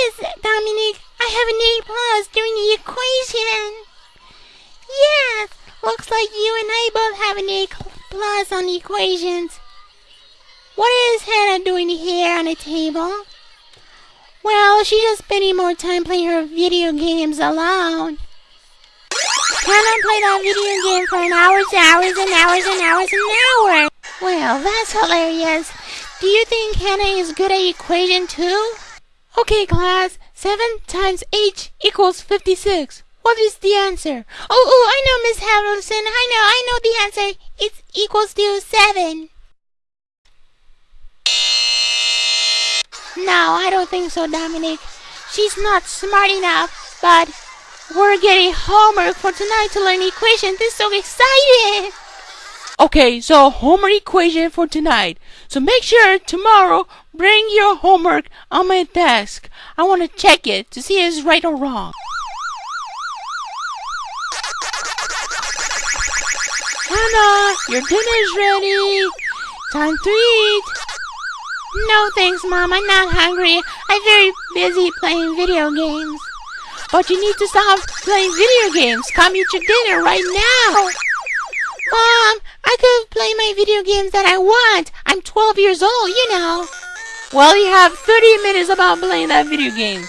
Yes, Dominic, I have an A plus during the equation. Yes, looks like you and I both have an A plus on the equations. What is Hannah doing here on the table? Well, she's just spending more time playing her video games alone. Hannah played that video game for an hours, hours, and hours, and hours, and hours. Well, that's hilarious. Do you think Hannah is good at equation too? Okay, class. 7 times h equals 56. What is the answer? Oh, oh, I know, Miss Harrelson. I know, I know the answer. It equals to 7. No, I don't think so, Dominic. She's not smart enough, but we're getting homework for tonight to learn equations. This is so exciting! Okay, so homework equation for tonight. So make sure tomorrow bring your homework on my desk. I want to check it to see if it's right or wrong. Hannah, your dinner's ready. Time to eat. No thanks, Mom. I'm not hungry. I'm very busy playing video games. But you need to stop playing video games. Come eat your dinner right now. Mom, I could play my video games that I want. I'm 12 years old, you know. Well, you have 30 minutes about playing that video game.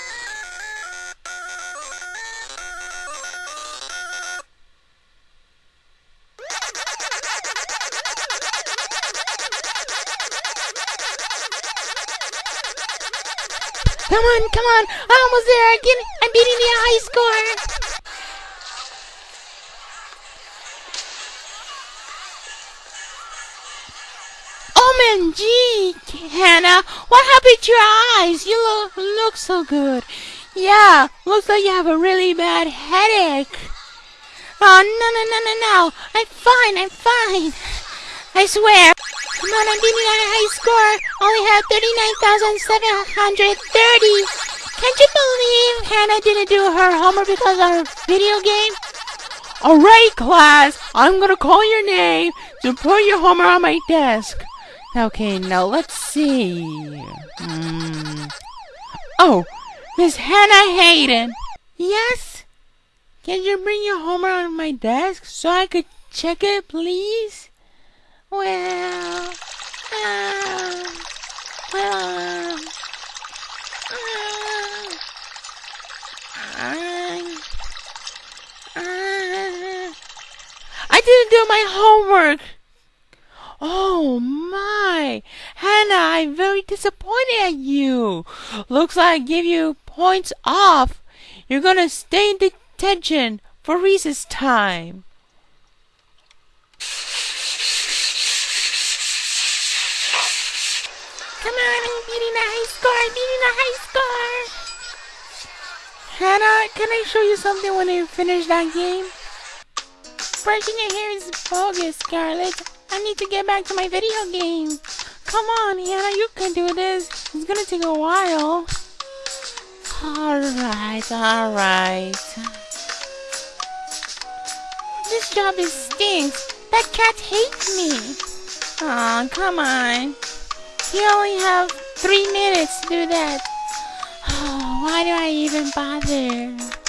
Come on, come on. I'm almost there. Again, I'm beating the high score. OMG, Hannah, what happened to your eyes? You look, look so good. Yeah, looks like you have a really bad headache. Oh, no, no, no, no, no. I'm fine, I'm fine. I swear. Come on, I'm beating a high score. Only have 39,730. Can't you believe Hannah didn't do her homework because of her video game? Alright, class. I'm gonna call your name to put your homework on my desk. Okay, now let's see. Hmm. Oh, Miss Hannah Hayden. Yes? Can you bring your homework on my desk so I could check it, please? Well, uh, well, uh, I, uh, I didn't do my homework. Oh my, Hannah, I'm very disappointed at you. Looks like I give you points off. You're gonna stay in detention for recess time. Come on, I'm beating the high score. I'm beating the high score. Hannah, can I show you something when you finish that game? Brushing your hair is bogus, Scarlett. I need to get back to my video game. Come on, Hannah, you can do this. It's gonna take a while. Alright, alright. This job is stinks. That cat hates me. Aw, oh, come on. You only have three minutes to do that. Oh, why do I even bother?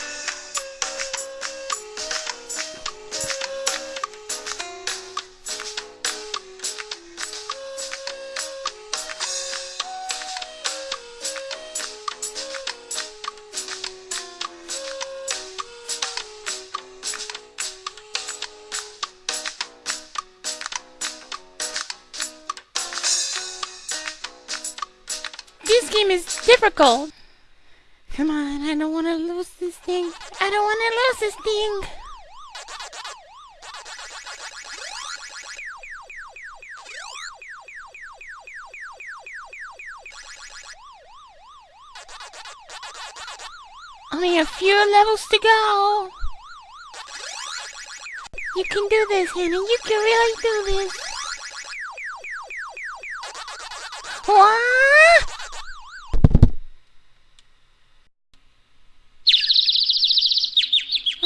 Difficult. Come on, I don't want to lose this thing. I don't want to lose this thing. Only a few levels to go. You can do this, Hannah. You can really do this. What?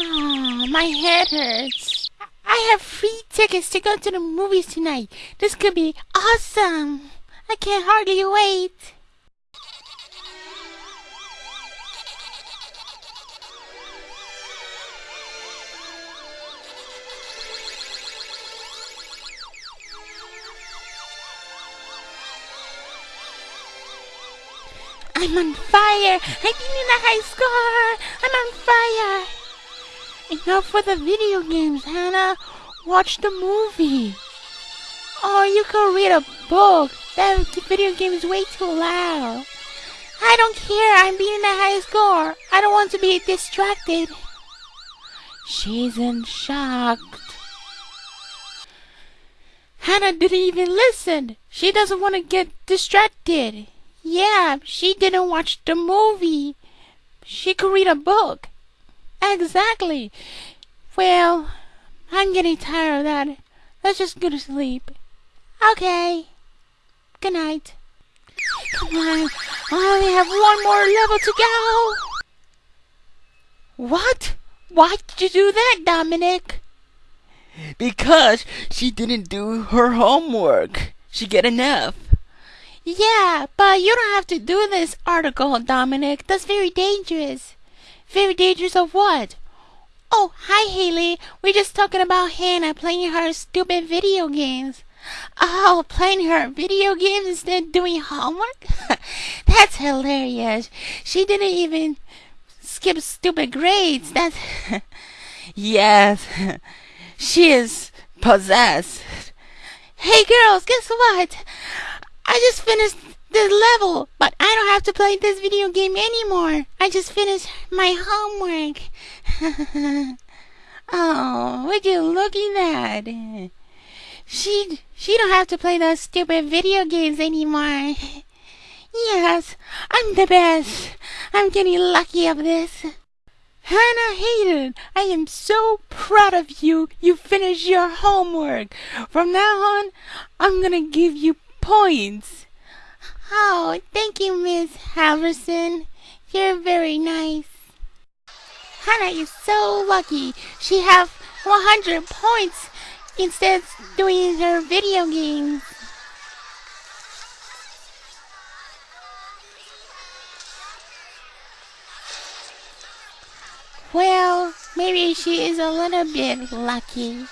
Ah, my head hurts. I have free tickets to go to the movies tonight. This could be awesome. I can't hardly wait. I'm on fire! I beat in a high score! I'm on fire! Enough for the video games, Hannah. Watch the movie. Oh, you could read a book. That video game is way too loud. I don't care. I'm beating the high score. I don't want to be distracted. She's in shock. Hannah didn't even listen. She doesn't want to get distracted. Yeah, she didn't watch the movie. She could read a book. Exactly. Well, I'm getting tired of that. Let's just go to sleep. Okay. Good night. Come on. I only have one more level to go. What? Why did you do that, Dominic? Because she didn't do her homework. She get enough. Yeah, but you don't have to do this article, Dominic. That's very dangerous. Very dangerous of what? Oh, hi, Haley. We're just talking about Hannah playing her stupid video games. Oh, playing her video games instead of doing homework? That's hilarious. She didn't even skip stupid grades. That's. yes, she is possessed. Hey, girls, guess what? I just finished this level, but I don't have to play this video game anymore. I just finished my homework. oh, would you look at that? She she don't have to play those stupid video games anymore. Yes, I'm the best. I'm getting lucky of this. Hannah Hayden, I am so proud of you. You finished your homework. From now on, I'm gonna give you points. Oh, thank you, Miss Halverson. You're very nice. Hannah is so lucky. She have 100 points instead of doing her video games. Well, maybe she is a little bit lucky.